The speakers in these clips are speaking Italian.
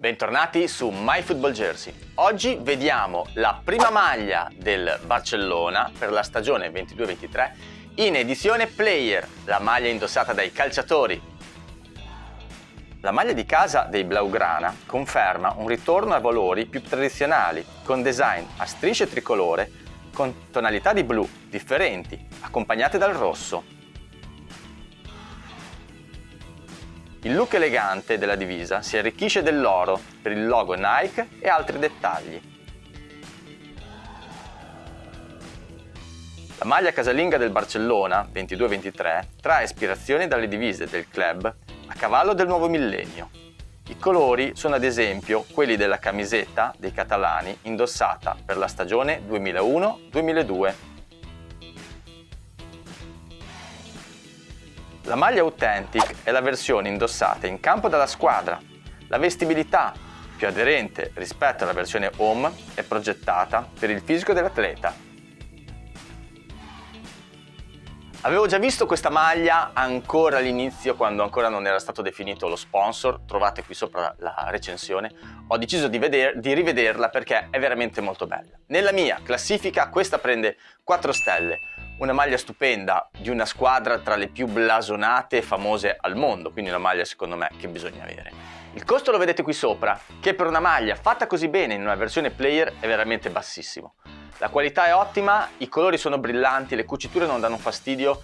Bentornati su MyFootballJersey. Oggi vediamo la prima maglia del Barcellona per la stagione 22-23 in edizione Player, la maglia indossata dai calciatori. La maglia di casa dei Blaugrana conferma un ritorno ai valori più tradizionali, con design a strisce tricolore con tonalità di blu differenti, accompagnate dal rosso Il look elegante della divisa si arricchisce dell'oro per il logo Nike e altri dettagli. La maglia casalinga del Barcellona 22-23 trae ispirazione dalle divise del club a cavallo del nuovo millennio. I colori sono ad esempio quelli della camisetta dei catalani indossata per la stagione 2001-2002 La maglia Authentic è la versione indossata in campo dalla squadra. La vestibilità, più aderente rispetto alla versione Home, è progettata per il fisico dell'atleta. Avevo già visto questa maglia ancora all'inizio, quando ancora non era stato definito lo sponsor, trovate qui sopra la recensione. Ho deciso di, veder, di rivederla perché è veramente molto bella. Nella mia classifica questa prende 4 stelle, una maglia stupenda di una squadra tra le più blasonate e famose al mondo, quindi una maglia secondo me che bisogna avere. Il costo lo vedete qui sopra, che per una maglia fatta così bene in una versione player è veramente bassissimo. La qualità è ottima, i colori sono brillanti, le cuciture non danno fastidio,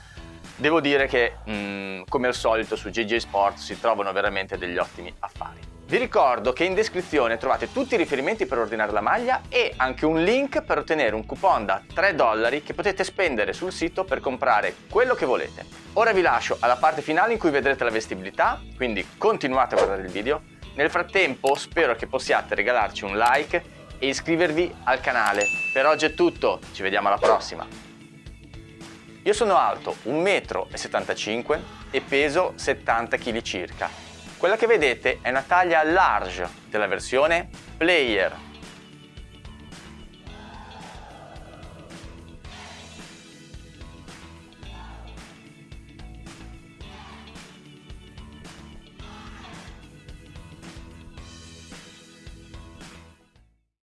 devo dire che mm, come al solito su JJ Sports si trovano veramente degli ottimi affari. Vi ricordo che in descrizione trovate tutti i riferimenti per ordinare la maglia e anche un link per ottenere un coupon da 3 dollari che potete spendere sul sito per comprare quello che volete. Ora vi lascio alla parte finale in cui vedrete la vestibilità, quindi continuate a guardare il video. Nel frattempo spero che possiate regalarci un like e iscrivervi al canale. Per oggi è tutto, ci vediamo alla prossima! Io sono alto 1,75 m e peso 70 kg circa quella che vedete è una taglia large della versione Player